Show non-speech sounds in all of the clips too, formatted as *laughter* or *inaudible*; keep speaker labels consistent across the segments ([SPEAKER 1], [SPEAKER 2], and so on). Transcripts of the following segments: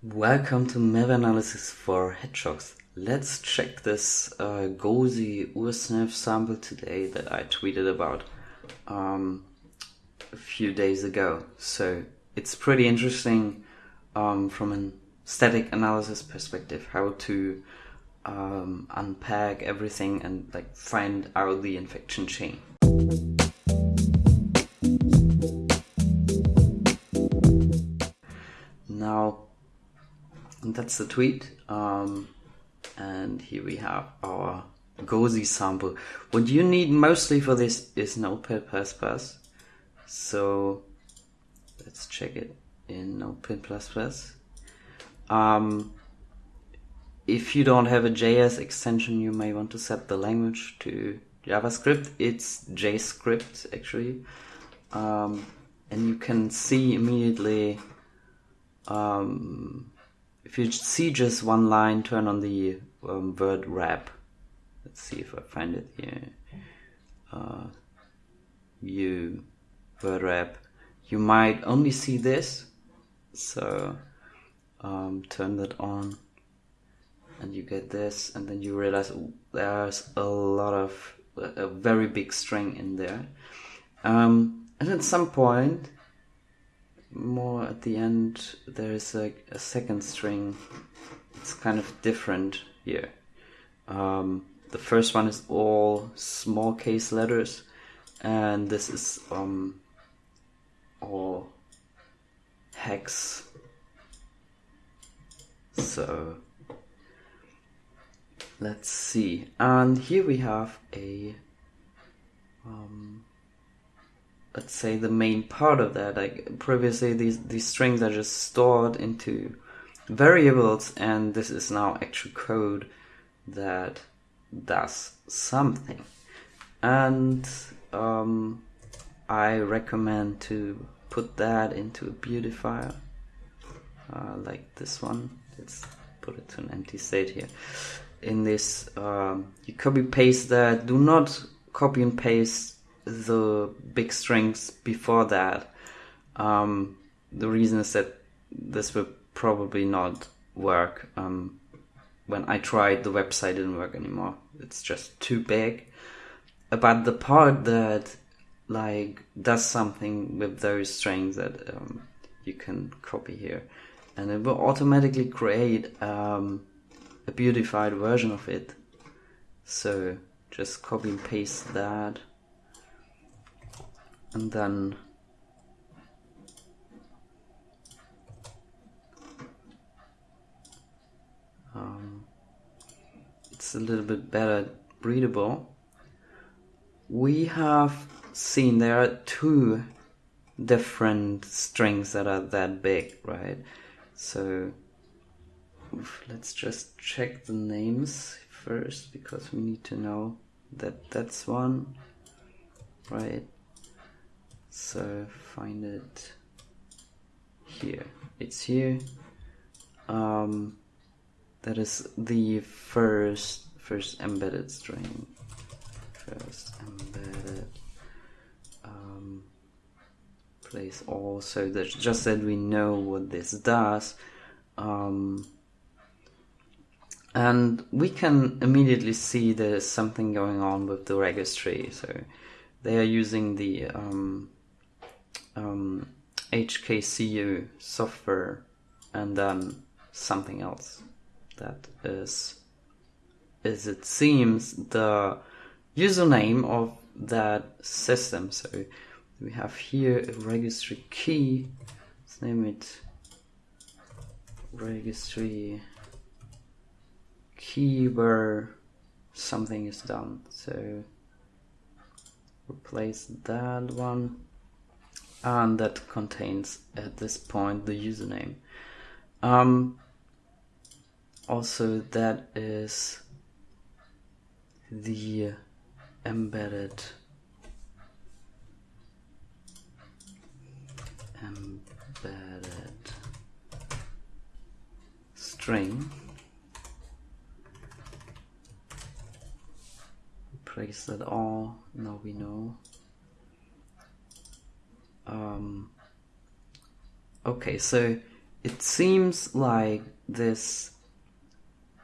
[SPEAKER 1] Welcome to malware analysis for hedgehogs. Let's check this uh, ursnif sample today that I tweeted about um, a few days ago. So it's pretty interesting um, from a static analysis perspective how to um, unpack everything and like find out the infection chain. That's the tweet. Um, and here we have our Gozi sample. What you need mostly for this is Notepad++. So let's check it in Notepad++. Um, if you don't have a JS extension, you may want to set the language to JavaScript. It's JScript actually. Um, and you can see immediately um, if you see just one line, turn on the um, word wrap. Let's see if I find it here. Uh, view word wrap. You might only see this, so um, turn that on, and you get this, and then you realize there's a lot of a very big string in there. Um, and at some point, more at the end, there is a, a second string. It's kind of different here. Um, the first one is all small case letters, and this is um, all hex. So let's see, and here we have a um, let's say the main part of that. Like previously these these strings are just stored into variables and this is now actual code that does something. And um, I recommend to put that into a beautifier uh, like this one. Let's put it to an empty state here. In this um, you copy paste that. Do not copy and paste the big strings before that. Um, the reason is that this will probably not work. Um, when I tried, the website didn't work anymore. It's just too big. But the part that like does something with those strings that um, you can copy here, and it will automatically create um, a beautified version of it. So just copy and paste that and then um, it's a little bit better readable. We have seen there are two different strings that are that big, right? So let's just check the names first because we need to know that that's one, right? So find it here. It's here. Um, that is the first first embedded string. First embedded um, place all. So that just that we know what this does um, and we can immediately see there's something going on with the registry. So they are using the um, um, HKCU software and then something else that is is it seems the username of that system. So we have here a registry key. Let's name it registry key where something is done. So replace that one and that contains at this point the username. Um, also, that is the embedded embedded string. Replace that all. Now we know um, okay, so it seems like this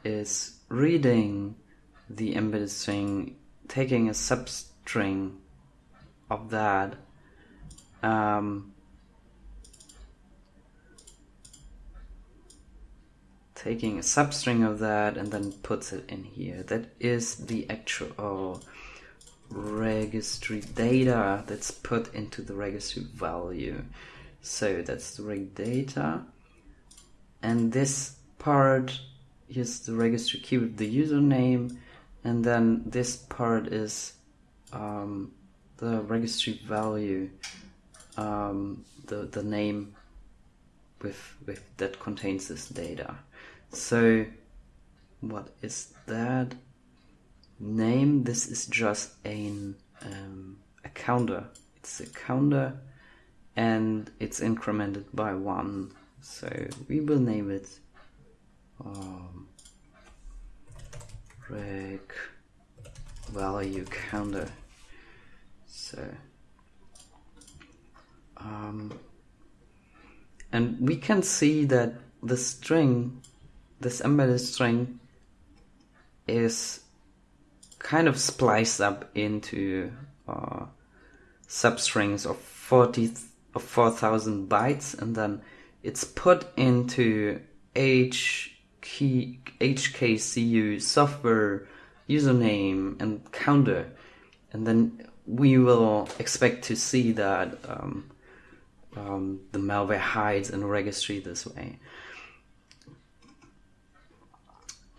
[SPEAKER 1] is reading the embedded string, taking a substring of that, um, taking a substring of that and then puts it in here. That is the actual registry data that's put into the registry value. So that's the reg data. And this part is the registry key with the username. And then this part is um, the registry value, um, the, the name with, with that contains this data. So what is that? Name, this is just an, um, a counter. It's a counter and it's incremented by one. So we will name it um, reg value counter. So um, and we can see that the string this embedded string is kind of spliced up into uh, substrings of 40 of 4000 bytes and then it's put into H key, HKCU software username and counter and then we will expect to see that um, um, the malware hides in registry this way.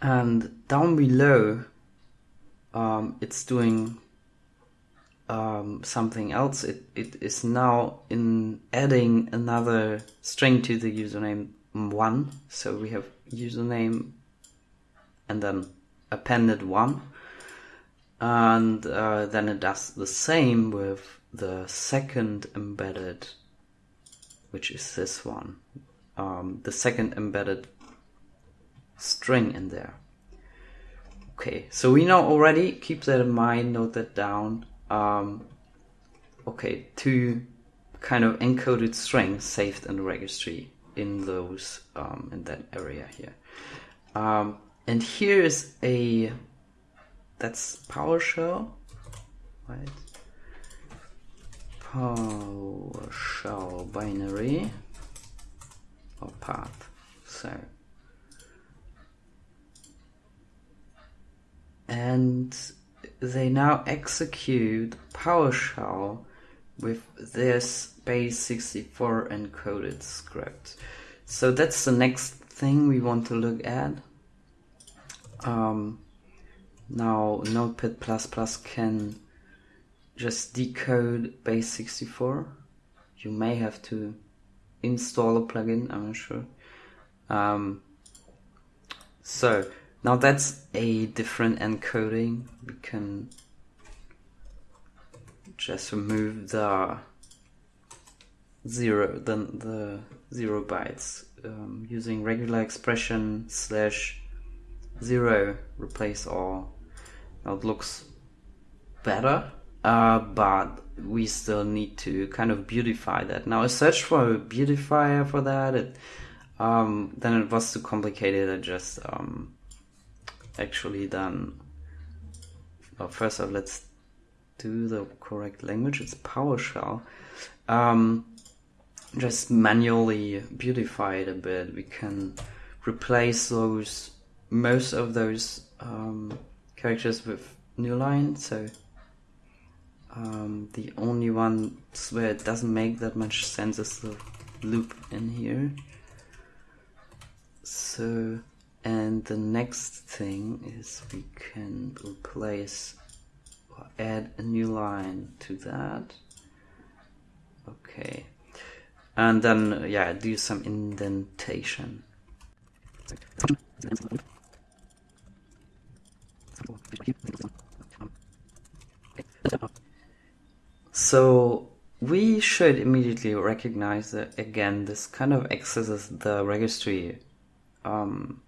[SPEAKER 1] and down below um, it's doing um, something else. It, it is now in adding another string to the username one. So we have username and then appended one. And uh, then it does the same with the second embedded which is this one. Um, the second embedded string in there. Okay, so we know already, keep that in mind, note that down. Um, okay, two kind of encoded strings saved in the registry in those, um, in that area here. Um, and here is a, that's PowerShell, right? PowerShell binary or path, so and they now execute PowerShell with this base64 encoded script. So that's the next thing we want to look at. Um, now Notepad++ can just decode base64. You may have to install a plugin, I'm not sure. Um, so now that's a different encoding. We can just remove the zero, then the zero bytes um, using regular expression slash zero replace all. Now it looks better, uh, but we still need to kind of beautify that. Now I searched for a beautifier for that. It, um, then it was too complicated. I just um, actually done. Well, first off, let's do the correct language. It's PowerShell. Um, just manually beautify it a bit. We can replace those most of those um, characters with new line. So um, the only one where it doesn't make that much sense is the loop in here. So and the next thing is we can replace or add a new line to that. Okay. And then, yeah, do some indentation. So we should immediately recognize that again, this kind of accesses the registry um,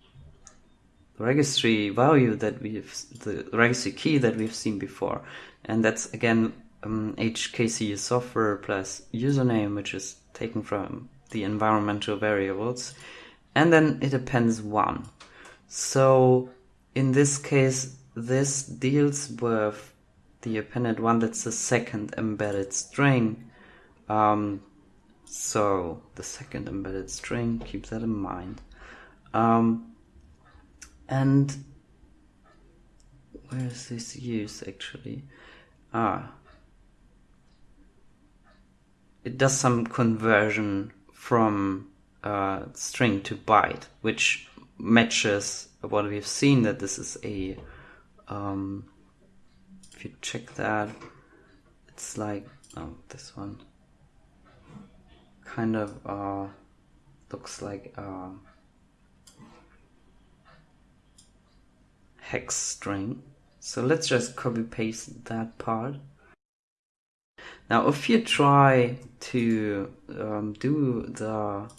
[SPEAKER 1] registry value that we've the registry key that we've seen before and that's again um, HKC software plus username which is taken from the environmental variables, and then it appends one. So in this case, this deals with the appended one that's the second embedded string. Um, so the second embedded string, keep that in mind. Um, and where is this used actually? Ah, it does some conversion from uh, string to byte, which matches what we've seen that this is a. Um, if you check that, it's like oh this one kind of uh, looks like a hex string. So let's just copy paste that part. Now, if you try to um, do the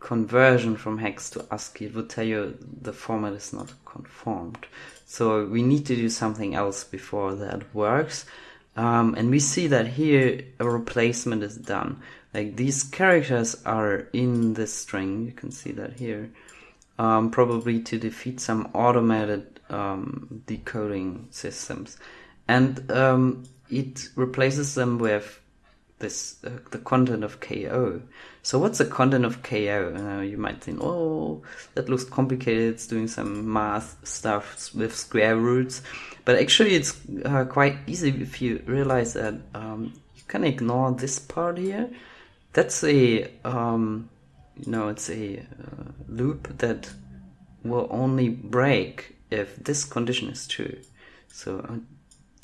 [SPEAKER 1] conversion from hex to ASCII, it would tell you the format is not conformed. So we need to do something else before that works. Um, and we see that here a replacement is done. Like these characters are in this string, you can see that here, um, probably to defeat some automated um, decoding systems. And um, it replaces them with this uh, the content of KO. So what's the content of KO? Uh, you might think, oh, that looks complicated. It's doing some math stuff with square roots, but actually it's uh, quite easy if you realize that um, you can ignore this part here. That's a um, you know it's a uh, loop that will only break if this condition is true. So uh,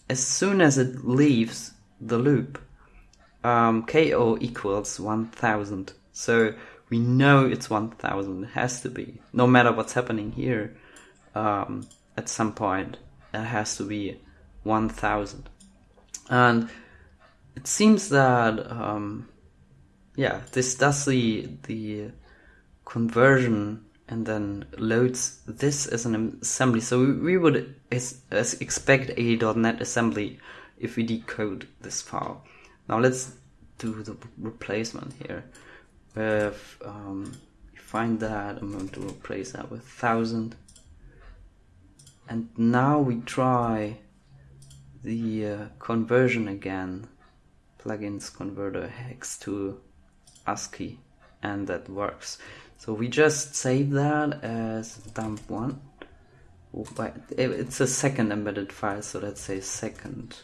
[SPEAKER 1] as soon as it leaves the loop, um, KO equals 1000. So we know it's 1000. It has to be. No matter what's happening here, um, at some point, it has to be 1000. And it seems that, um, yeah, this does the, the conversion and then loads this as an assembly. So we would expect a .NET assembly if we decode this file. Now let's do the replacement here. With um, find that, I'm going to replace that with thousand. And now we try the uh, conversion again. Plugins converter hex to ASCII, and that works. So we just save that as dump one. It's a second embedded file, so let's say second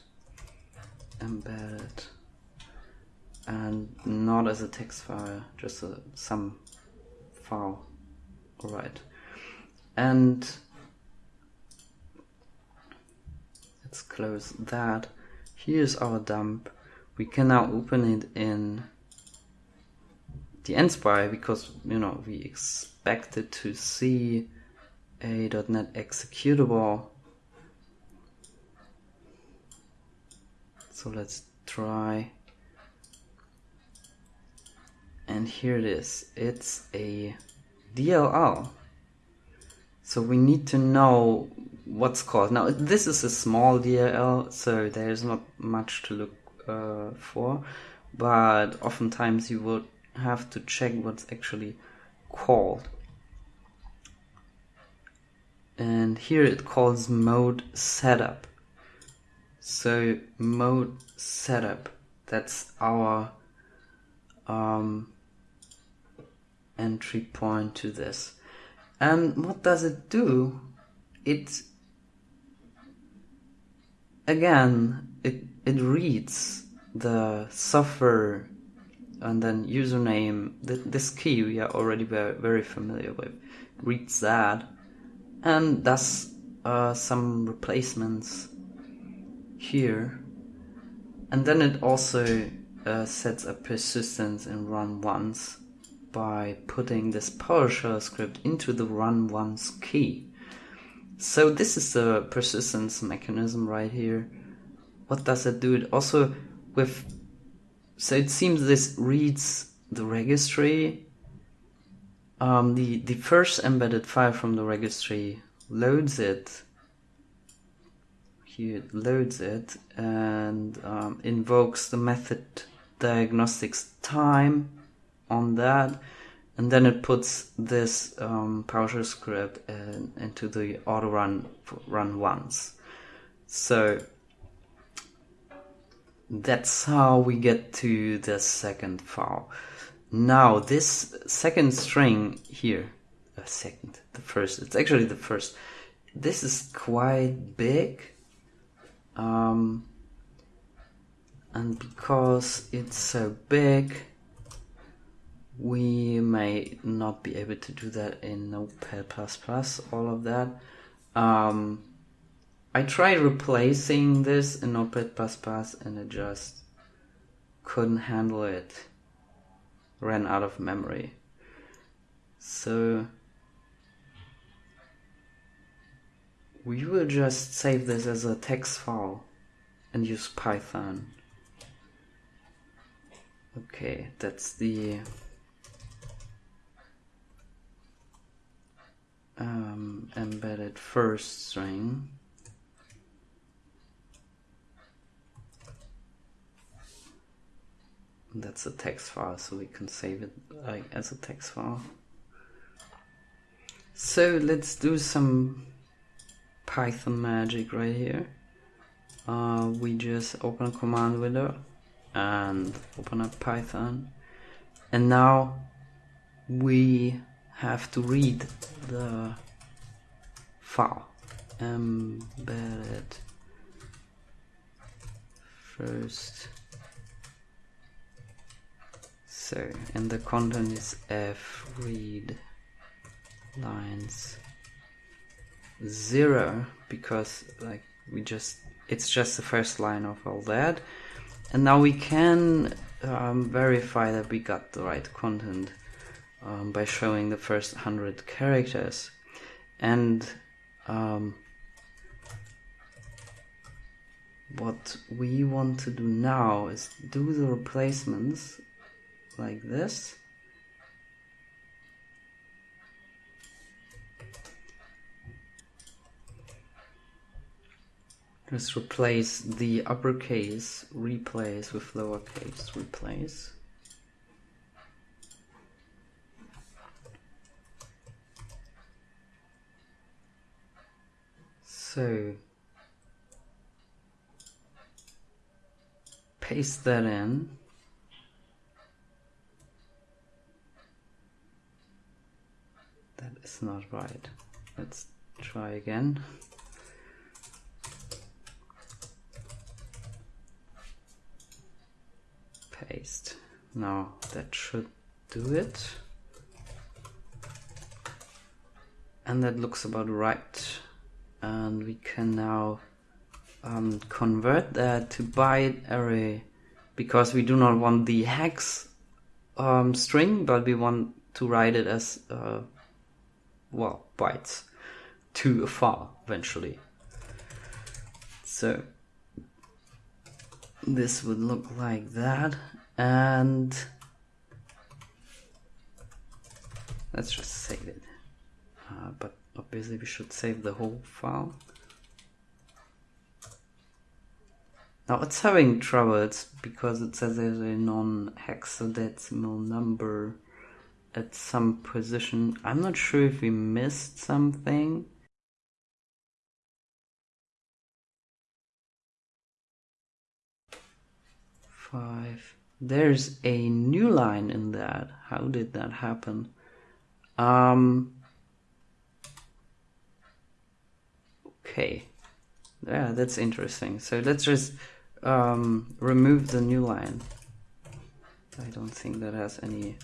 [SPEAKER 1] embedded and not as a text file, just a, some file. Alright. And let's close that. Here's our dump. We can now open it in dnSpy because you know we expected to see a .NET executable. So let's try. And here it is. It's a DLL. So we need to know what's called. Now this is a small DLL, so there's not much to look uh, for, but oftentimes you would have to check what's actually called. And here it calls mode setup. So mode setup, that's our um, entry point to this. And what does it do? It again it it reads the software and then username, this key we are already very, very familiar with, reads that and does uh, some replacements here. And then it also uh, sets a persistence in run once by putting this PowerShell script into the run once key. So this is the persistence mechanism right here. What does it do? It also with so it seems this reads the registry. Um, the, the first embedded file from the registry loads it. Here it loads it and um, invokes the method diagnostics time on that and then it puts this um, PowerShell script in, into the auto run run once. So that's how we get to the second file. Now this second string here, a second, the first, it's actually the first. This is quite big. Um, and because it's so big, we may not be able to do that in Notepad++, all of that. Um, I tried replacing this in Notepad++ and it just couldn't handle it. Ran out of memory. So we will just save this as a text file and use Python. Okay, that's the um, embedded first string. That's a text file, so we can save it like as a text file. So let's do some Python magic right here. Uh, we just open a command window and open up Python, and now we have to read the file embedded first so and the content is f read lines zero because like we just it's just the first line of all that. And now we can um, verify that we got the right content um, by showing the first 100 characters. And um, what we want to do now is do the replacements like this just replace the uppercase replace with lowercase replace So paste that in. That is not right. Let's try again. Paste. Now that should do it. And that looks about right and we can now um, convert that to byte array because we do not want the hex um, string but we want to write it as uh, well bytes to a file eventually. So this would look like that and let's just save it. Uh, but obviously we should save the whole file. Now it's having trouble, it's because it says there's a non-hexadecimal number at some position. I'm not sure if we missed something. Five. There's a new line in that. How did that happen? Um, Okay, yeah, that's interesting. So let's just um, remove the new line. I don't think that has any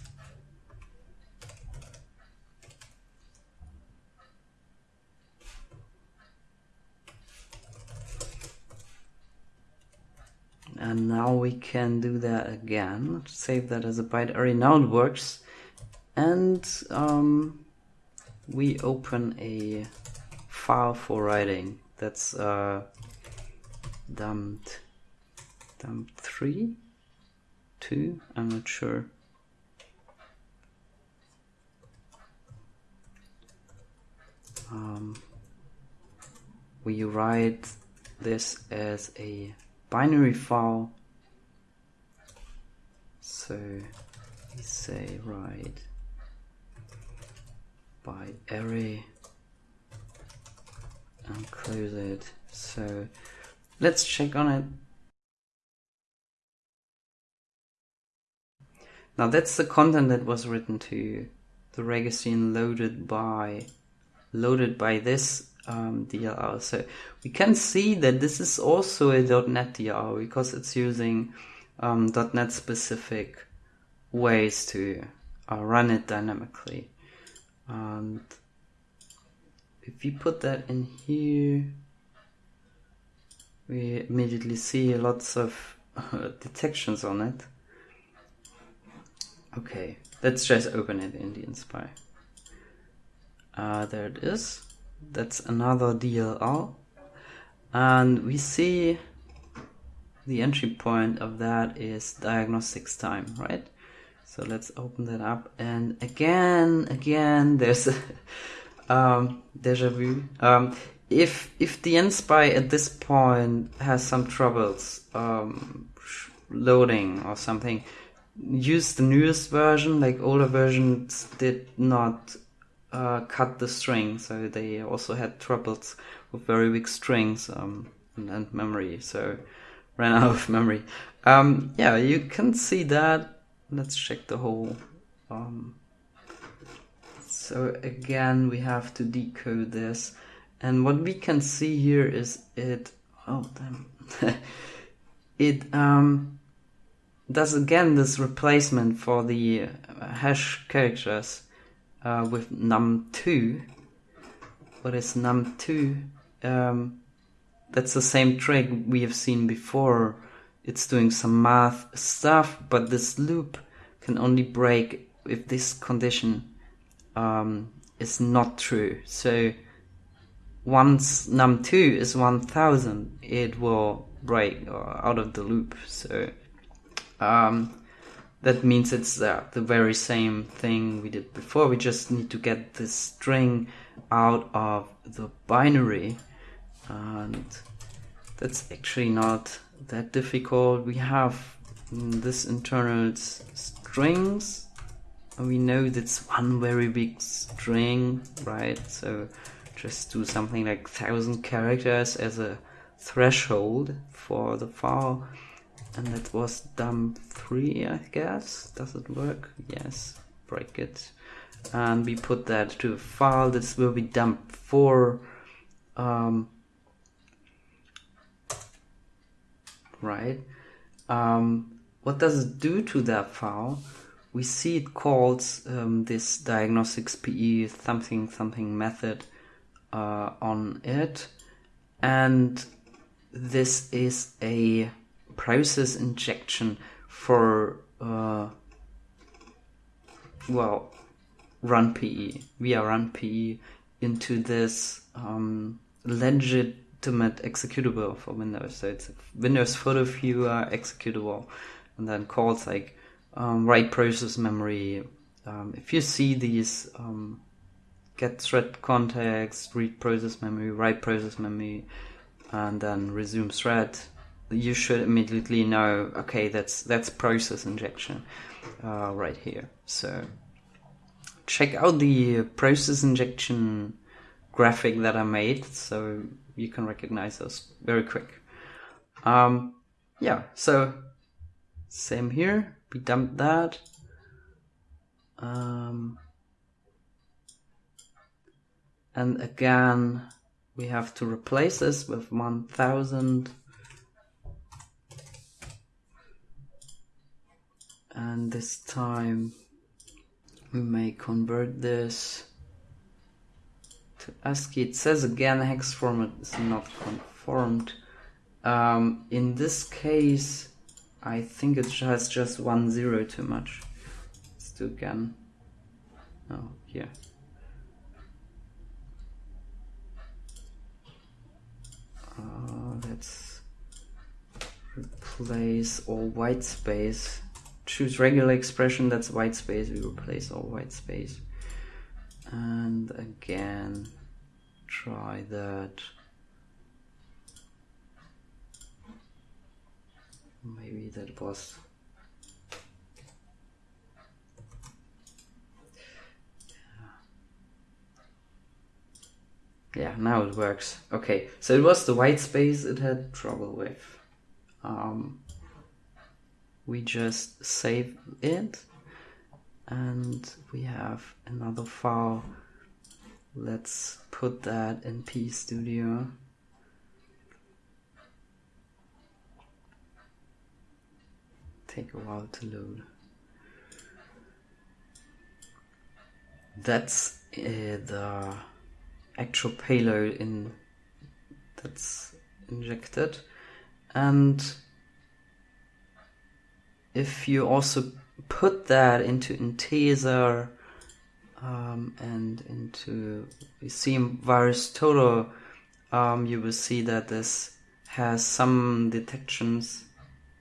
[SPEAKER 1] and now we can do that again save that as a byte array now it works and um, we open a file for writing. That's uh, dumped, dumped three, two. I'm not sure. Um, we write this as a binary file So we say right by array and close it. So let's check on it. Now that's the content that was written to the registry and loaded by loaded by this um, DLL. So we can see that this is also a .NET DLL because it's using um, .NET specific ways to uh, run it dynamically. And if you put that in here, we immediately see lots of uh, detections on it. Okay, let's just open it in dnSpy. Uh, there it is. That's another DLL. And we see the entry point of that is diagnostics time, right? So let's open that up. And again, again, *laughs* there's a um, deja vu. Um, if if dnSpy at this point has some troubles um, loading or something, use the newest version. Like older versions did not uh, cut the string, so they also had troubles with very weak strings um, and, and, memory. So ran *laughs* out of memory. Um, yeah, you can see that. Let's check the whole. Um, so again, we have to decode this, and what we can see here is it. Oh damn! *laughs* it um does again this replacement for the uh, hash characters uh, with num2. What is num2? Um, that's the same trick we have seen before. It's doing some math stuff, but this loop can only break if this condition um, is not true. So once num2 is 1000, it will break uh, out of the loop. So um, that means it's uh, the very same thing we did before. We just need to get this string out of the binary and that's actually not that difficult. We have this internal strings and we know that's one very big string, right? So just do something like thousand characters as a threshold for the file and that was dump 3 I guess. Does it work? Yes. Break it. And we put that to a file. This will be dump 4 um, right. Um, what does it do to that file? We see it calls um, this diagnostics PE something something method uh, on it. And this is a process injection for uh, well run PE via run PE into this um, legitimate executable for Windows. So it's a Windows photo viewer executable, and then calls like um, write process memory. Um, if you see these um, get thread context, read process memory, write process memory, and then resume thread, you should immediately know okay that's that's process injection uh, right here. So check out the process injection graphic that I made so you can recognize those very quick. Um, yeah so same here. We dumped that. Um, and again we have to replace this with 1000 and this time we may convert this to ASCII. It says again hex format is not conformed. Um, in this case, I think it has just one zero too much. Let's do again. Oh, here. Uh, let's replace all white space choose regular expression, that's white space, we replace all white space. And again, try that. Maybe that was yeah now it works okay so it was the white space it had trouble with um, we just save it and we have another file. Let's put that in P Studio. Take a while to load. That's uh, the actual payload in that's injected and if you also put that into Intezer um, and into you see VirusTotal, um, you will see that this has some detections,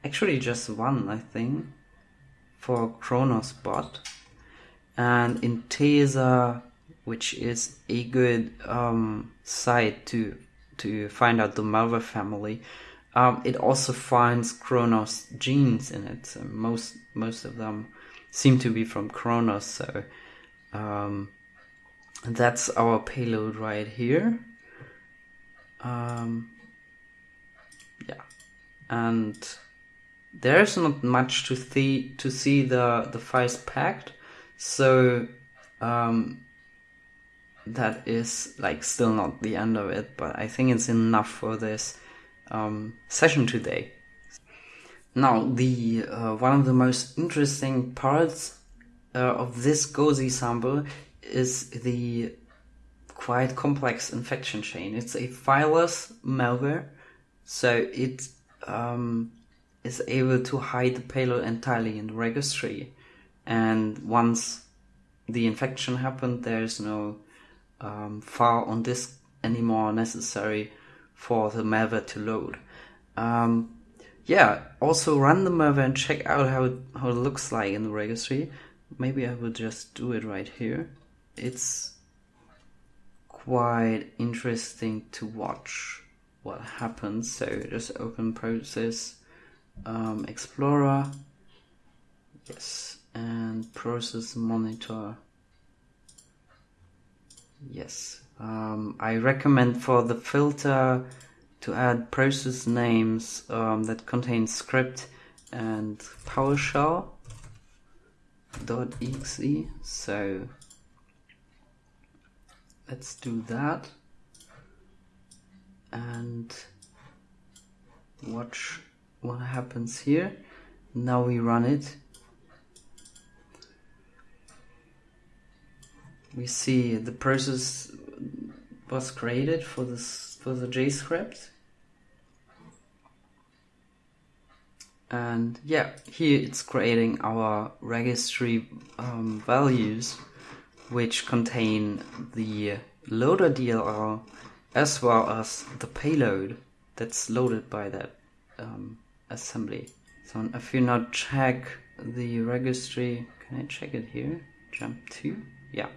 [SPEAKER 1] actually just one, I think, for Kronos bot. And Intezer, which is a good um, site to to find out the malware family, um, it also finds Kronos genes in it. So most most of them seem to be from Kronos. So um, that's our payload right here. Um, yeah, and there's not much to see to see the the files packed. So um, that is like still not the end of it, but I think it's enough for this um, session today. Now, the uh, one of the most interesting parts uh, of this Gozi sample is the quite complex infection chain. It's a fileless malware, so it um, is able to hide the payload entirely in the registry. And once the infection happened, there's no um, file on disk anymore necessary for the malware to load. Um, yeah, also run the malware and check out how it, how it looks like in the registry. Maybe I will just do it right here. It's quite interesting to watch what happens. So just open process um, explorer. Yes, and process monitor. Yes, um, I recommend for the filter to add process names um, that contain script and PowerShell .exe. So let's do that and watch what happens here. Now we run it. We see the process was created for this for the JScript. And yeah, here it's creating our registry um, values, which contain the loader DLL as well as the payload that's loaded by that um, assembly. So if you now check the registry, can I check it here? Jump to, yeah.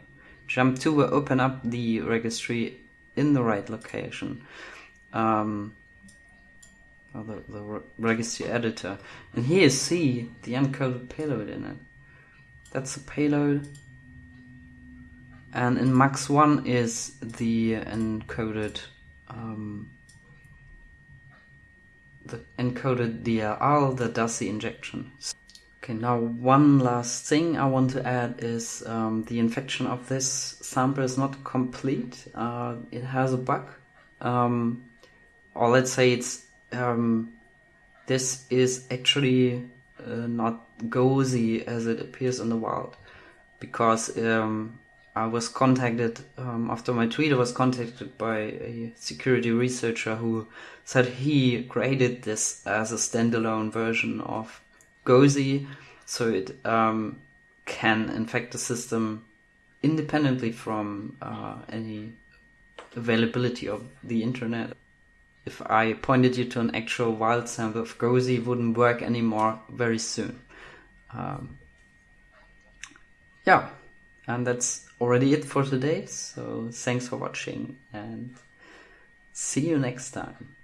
[SPEAKER 1] Jump to will open up the registry in the right location. Um, the, the registry editor. And here you see the encoded payload in it. That's the payload. And in MAX1 is the encoded um, the encoded DLL that does the injection. Okay, now one last thing I want to add is um, the infection of this sample is not complete. Uh, it has a bug. Um, or let's say it's um, this is actually uh, not Gozi as it appears in the wild because um, I was contacted um, after my tweet. I was contacted by a security researcher who said he created this as a standalone version of Gozi, so it um, can infect the system independently from uh, any availability of the internet. If I pointed you to an actual wild sample of Gozi, wouldn't work anymore very soon. Um, yeah, and that's already it for today. So thanks for watching and see you next time.